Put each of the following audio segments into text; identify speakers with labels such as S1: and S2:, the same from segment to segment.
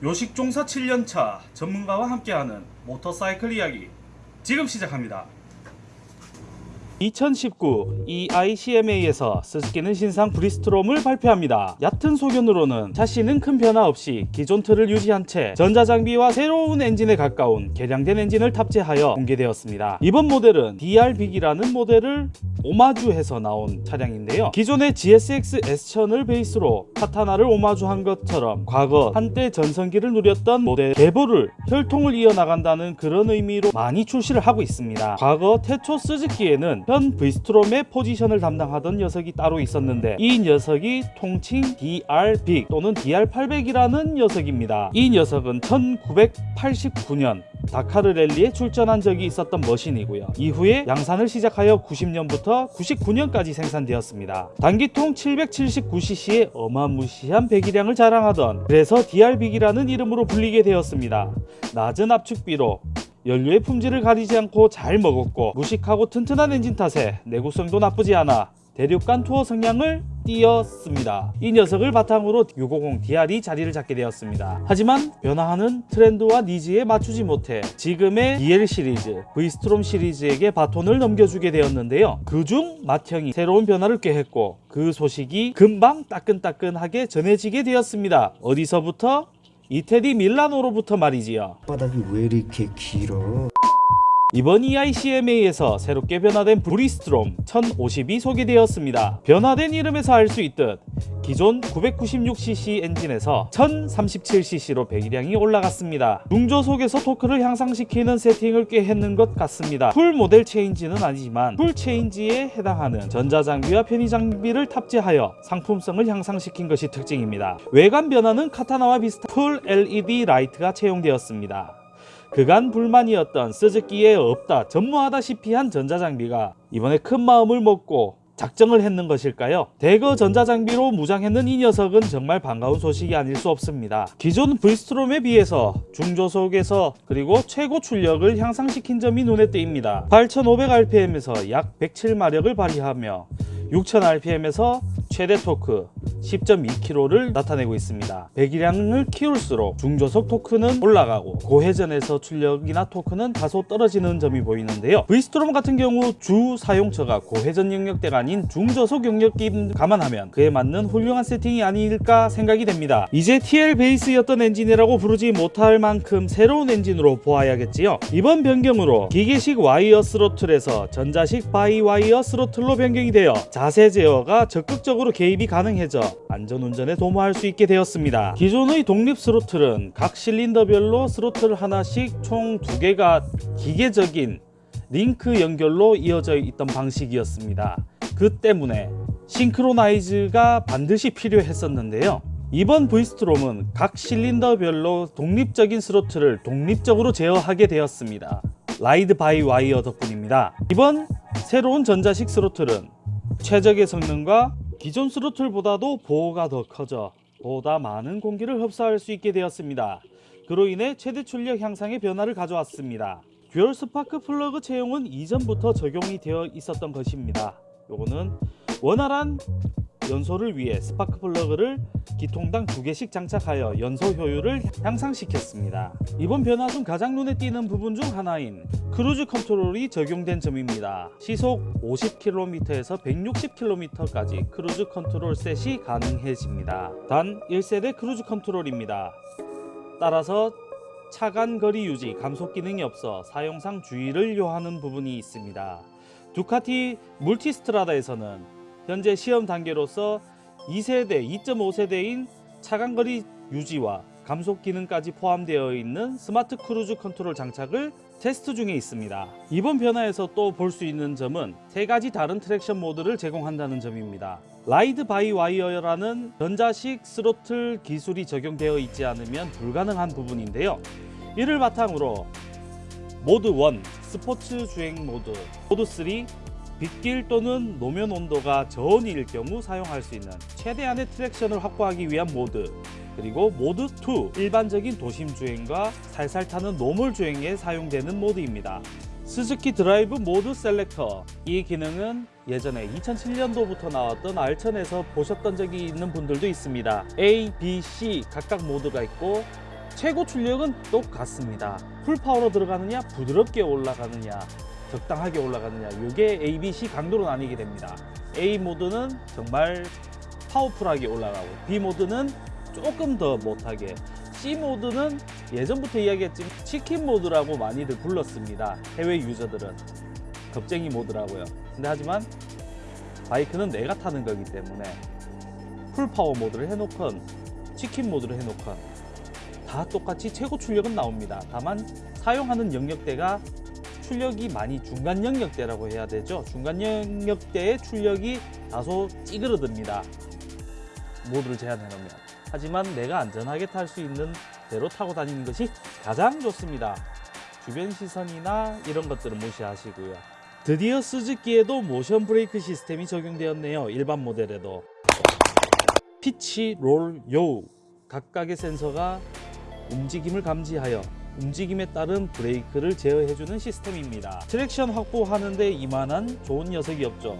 S1: 요식종사 7년차 전문가와 함께하는 모터사이클 이야기 지금 시작합니다. 2019 EICMA에서 스즈키는 신상 브이스트롬을 발표합니다. 얕은 소견으로는 샤시는 큰 변화 없이 기존 틀을 유지한 채 전자장비와 새로운 엔진에 가까운 개량된 엔진을 탑재하여 공개되었습니다. 이번 모델은 DR빅이라는 모델을 오마주해서 나온 차량인데요. 기존의 GSX S1000을 베이스로 카타나를 오마주한 것처럼 과거 한때 전성기를 누렸던 모델 계보를 혈통을 이어나간다는 그런 의미로 많이 출시를 하고 있습니다. 과거 태초 스즈키에는 현 브이스트롬의 포지션을 담당하던 녀석이 따로 있었는데 이 녀석이 통칭 DR100 또는 DR800이라는 녀석입니다. 이 녀석은 1989년 다카르 랠리에 출전한 적이 있었던 머신이고요. 이후에 양산을 시작하여 90년부터 99년까지 생산되었습니다. 단기통 779cc의 어마무시한 배기량을 자랑하던 그래서 DR빅이라는 이름으로 불리게 되었습니다. 낮은 압축비로 연료의 품질을 가리지 않고 잘 먹었고 무식하고 튼튼한 엔진 탓에 내구성도 나쁘지 않아 대륙간 투어 성향을 띄었습니다. 이 녀석을 바탕으로 650 DR이 자리를 잡게 되었습니다. 하지만 변화하는 트렌드와 니즈에 맞추지 못해 지금의 DL 시리즈, V스트롬 시리즈에게 바톤을 넘겨주게 되었는데요. 그중 맏형이 새로운 변화를 꾀했고 그 소식이 금방 따끈따끈하게 전해지게 되었습니다. 어디서부터? 이태리 밀라노로부터 말이지요.
S2: 바닥이 왜 이렇게 길어?
S1: 이번 EICMA에서 새롭게 변화된 브이스트롬 1050이 소개되었습니다. 변화된 이름에서 알 수 있듯 기존 996cc 엔진에서 1037cc로 배기량이 올라갔습니다. 중저속에서 토크를 향상시키는 세팅을 꽤 했는 것 같습니다. full model change는 아니지만 full change에 해당하는 전자장비와 편의장비를 탑재하여 상품성을 향상시킨 것이 특징입니다. 외관 변화는 카타나와 비슷한 full LED 라이트가 채용되었습니다. 그간 불만이었던 스즈키에 없다 전무하다시피 한 전자장비가 이번에 큰 마음을 먹고 작정을 했는 것일까요? 대거 전자장비로 무장했는 이 녀석은 정말 반가운 소식이 아닐 수 없습니다. 기존 V스트롬에 비해서 중저속에서 그리고 최고 출력을 향상시킨 점이 눈에 띄입니다. 8500rpm에서 약 107마력을 발휘하며 6000rpm에서 최대 토크 10.2kg를 나타내고 있습니다. 배기량을 키울수록 중저속 토크는 올라가고 고회전에서 출력이나 토크는 다소 떨어지는 점이 보이는데요. V스트롬 같은 경우 주 사용처가 고회전 영역대가 아닌 중저속 영역임 감안하면 그에 맞는 훌륭한 세팅이 아닐까 생각이 됩니다. 이제 TL 베이스였던 엔진이라고 부르지 못할 만큼 새로운 엔진으로 보아야겠지요. 이번 변경으로 기계식 와이어 스로틀에서 전자식 by wire 스로틀로 변경이 되어 자세 제어가 적극적으로 개입이 가능해져 안전운전에 도모할 수 있게 되었습니다. 기존의 독립 스로틀은 각 실린더별로 스로틀 하나씩 총 두 개가 기계적인 링크 연결로 이어져 있던 방식이었습니다. 그 때문에 synchronize가 반드시 필요했었는데요. 이번 V스트롬은 각 실린더별로 독립적인 스로틀을 독립적으로 제어하게 되었습니다. ride by wire 덕분입니다. 이번 새로운 전자식 스로틀은 최적의 성능과 기존 스로틀보다도 bore가 더 커져 보다 많은 공기를 흡수할 수 있게 되었습니다. 그로 인해 최대 출력 향상의 변화를 가져왔습니다. dual 스파크 플러그 채용은 이전부터 적용이 되어 있었던 것입니다. 요거는 원활한 연소를 위해 스파크 플러그를 기통당 두 개씩 장착하여 연소 효율을 향상시켰습니다. 이번 변화 중 가장 눈에 띄는 부분 중 하나인 cruise control이 적용된 점입니다. 시속 50km에서 160km까지 cruise control set이 가능해집니다. 단 1세대 cruise control입니다. 따라서 차간 거리 유지 감속 기능이 없어 사용상 주의를 요하는 부분이 있습니다. 두카티 물티스트라다에서는 현재 시험 단계로서 2세대, 2.5세대인 차간거리 유지와 감속 기능까지 포함되어 있는 smart cruise control 장착을 테스트 중에 있습니다. 이번 변화에서 또 볼 수 있는 점은 세 가지 다른 traction 모드를 제공한다는 점입니다. ride by wire라는 전자식 스로틀 기술이 적용되어 있지 않으면 불가능한 부분인데요. 이를 바탕으로 모드 1 스포츠 주행 모드, 모드 3 빗길 또는 노면 온도가 저온일 경우 사용할 수 있는 최대한의 traction을 확보하기 위한 모드 그리고 모드 2 일반적인 도심 주행과 살살 타는 normal 주행에 사용되는 모드입니다. 스즈키 drive mode selector 이 기능은 예전에 2007년도부터 나왔던 R1000에서 보셨던 적이 있는 분들도 있습니다. A, B, C 각각 모드가 있고 최고 출력은 똑같습니다. full power로 들어가느냐, 부드럽게 올라가느냐, 적당하게 올라가느냐, 이게 A, B, C 강도로 나뉘게 됩니다. A 모드는 정말 powerful하게 올라가고 B 모드는 조금 더 못하게 C 모드는 예전부터 이야기했지만 chicken mode라고 많이들 불렀습니다. 해외 유저들은 겁쟁이 모드라고요. 근데 하지만 바이크는 내가 타는 거기 때문에 full power 모드를 해놓건 치킨 모드를 해놓건 다 똑같이 최고 출력은 나옵니다. 다만 사용하는 영역대가 출력이 많이 중간 영역대라고 해야 되죠. 중간 영역대의 출력이 다소 찌그러듭니다. 모드를 제한해 놓으면. 하지만 내가 안전하게 탈 수 있는 대로 타고 다니는 것이 가장 좋습니다. 주변 시선이나 이런 것들은 무시하시고요. 드디어 스즈키에도 모션 브레이크 시스템이 적용되었네요. 일반 모델에도. pitch, roll, yaw 각각의 센서가 움직임을 감지하여 움직임에 따른 브레이크를 제어해주는 시스템입니다. traction 확보하는데 이만한 좋은 녀석이 없죠.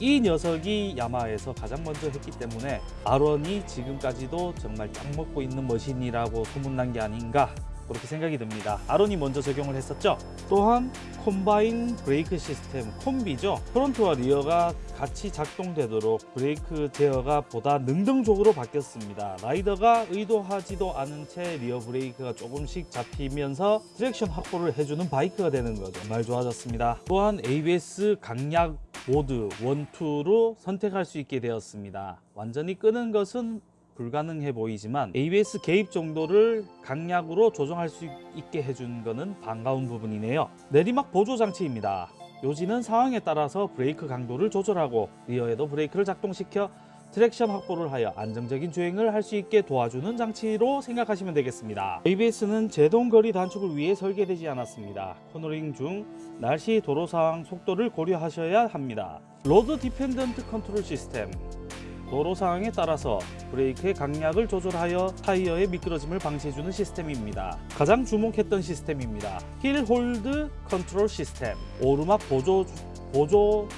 S1: 이 녀석이 야마하에서 가장 먼저 했기 때문에 R1이 지금까지도 정말 딱 먹고 있는 머신이라고 소문난 게 아닌가 그렇게 생각이 듭니다. R1이 먼저 적용을 했었죠. 또한 combine 브레이크 시스템 콤비죠. front와 rear가 같이 작동되도록 브레이크 제어가 보다 능동적으로 바뀌었습니다. 라이더가 의도하지도 않은 채 rear 브레이크가 조금씩 잡히면서 traction 확보를 해주는 바이크가 되는 거죠. 정말 좋아졌습니다. 또한 ABS 강약 모드 1, 2로 선택할 수 있게 되었습니다. 완전히 끄는 것은 불가능해 보이지만 ABS 개입 정도를 강약으로 조정할 수 있게 해준 것은 반가운 부분이네요. 내리막 보조 장치입니다. 요지는 상황에 따라서 브레이크 강도를 조절하고 rear에도 브레이크를 작동시켜 traction 확보를 하여 안정적인 주행을 할 수 있게 도와주는 장치로 생각하시면 되겠습니다. ABS는 제동 거리 단축을 위해 설계되지 않았습니다. 코너링 중 날씨, 도로 상황, 속도를 고려하셔야 합니다. load dependent control system 도로 상황에 따라서 브레이크의 강약을 조절하여 타이어의 미끄러짐을 방지해주는 시스템입니다. 가장 주목했던 시스템입니다. hill hold control system 오르막 보조 보조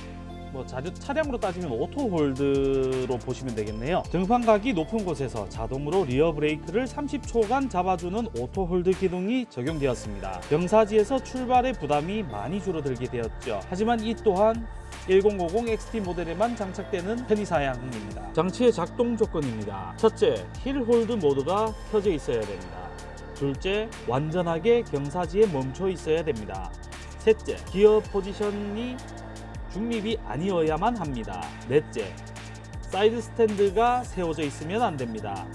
S1: 뭐 자료, 차량으로 따지면 auto hold로 보시면 되겠네요. 등판각이 높은 곳에서 자동으로 rear 브레이크를 30초간 잡아주는 auto hold 기능이 적용되었습니다. 경사지에서 출발의 부담이 많이 줄어들게 되었죠. 하지만 이 또한 1050 XT 모델에만 장착되는 편의사양입니다. 장치의 작동 조건입니다. 첫째, hill hold 모드가 켜져 있어야 됩니다. 둘째, 완전하게 경사지에 멈춰 있어야 됩니다. 셋째, 기어 포지션이 중립이 아니어야만 합니다. 넷째, side stand가 세워져 있으면 안 됩니다.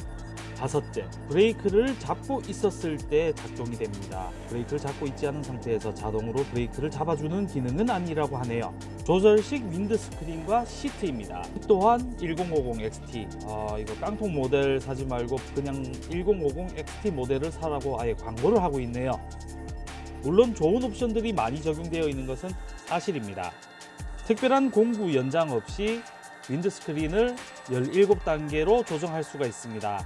S1: 다섯째, 브레이크를 잡고 있었을 때 작동이 됩니다. 브레이크를 잡고 있지 않은 상태에서 자동으로 브레이크를 잡아주는 기능은 아니라고 하네요. 조절식 windscreen과 시트입니다. 또한 1050 XT, 아, 이거 깡통 모델 사지 말고 그냥 1050 XT 모델을 사라고 아예 광고를 하고 있네요. 물론 좋은 옵션들이 많이 적용되어 있는 것은 사실입니다. 특별한 공구 연장 없이 windscreen을 17단계로 조정할 수가 있습니다.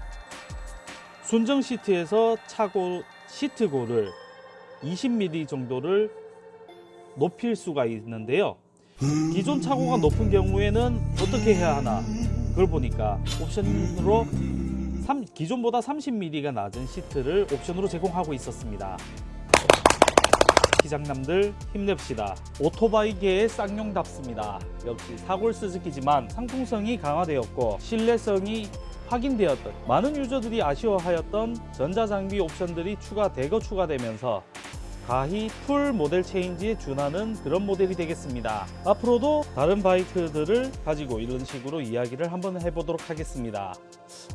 S1: 순정 시트에서 차고 시트고를 20mm 정도를 높일 수가 있는데요. 기존 차고가 높은 경우에는 어떻게 해야 하나? 그걸 보니까 옵션으로 3, 기존보다 30mm가 낮은 시트를 옵션으로 제공하고 있었습니다. 기장남들 힘냅시다. 오토바이계의 쌍용답습니다. 역시 사골 스즈키지만 상품성이 강화되었고 신뢰성이 확인되었던 많은 유저들이 아쉬워하였던 전자장비 옵션들이 추가 대거 추가되면서 가히 풀 모델 체인지에 준하는 그런 모델이 되겠습니다. 앞으로도 다른 바이크들을 가지고 이런 식으로 이야기를 한번 해보도록 하겠습니다.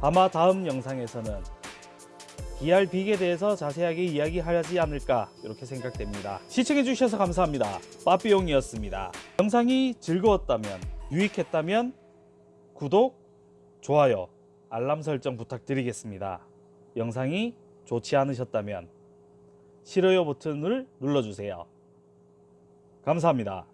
S1: 아마 다음 영상에서는 DR 빅에 대해서 자세하게 이야기하지 않을까 이렇게 생각됩니다. 시청해 주셔서 감사합니다. 빠삐용이었습니다. 영상이 즐거웠다면 유익했다면 구독, 좋아요, 알람 설정 부탁드리겠습니다. 영상이 좋지 않으셨다면 싫어요 버튼을 눌러주세요. 감사합니다.